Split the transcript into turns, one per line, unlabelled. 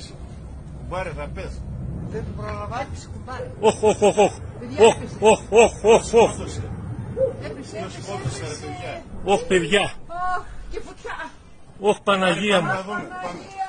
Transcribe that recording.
Έπεσε. Κουμπάρε θα πες.
Δεν το προλαμβάνεις κουμπάρε.
Οχ, οχ, οχ, οχ. Οχ, οχ, οχ, οχ,
Έπεσε, έπεσε, έπεσε.
Οχ, παιδιά.
Όχ, και φωτιά.
Οχ, Παναγία μου.
Παναγία